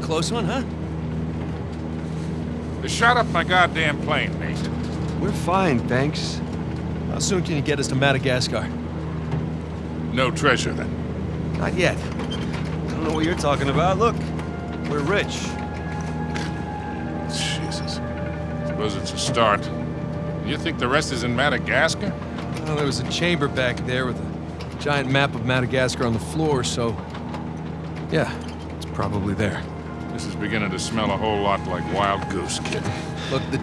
close one, huh? They shot up my goddamn plane, mate. We're fine, thanks. How soon can you get us to Madagascar? No treasure, then. Not yet. I don't know what you're talking about. Look, we're rich. Jesus. Suppose it's a start. You think the rest is in Madagascar? Well, there was a chamber back there with a giant map of Madagascar on the floor, so... Yeah, it's probably there. This is beginning to smell a whole lot like Wild Goose, kid. Look, the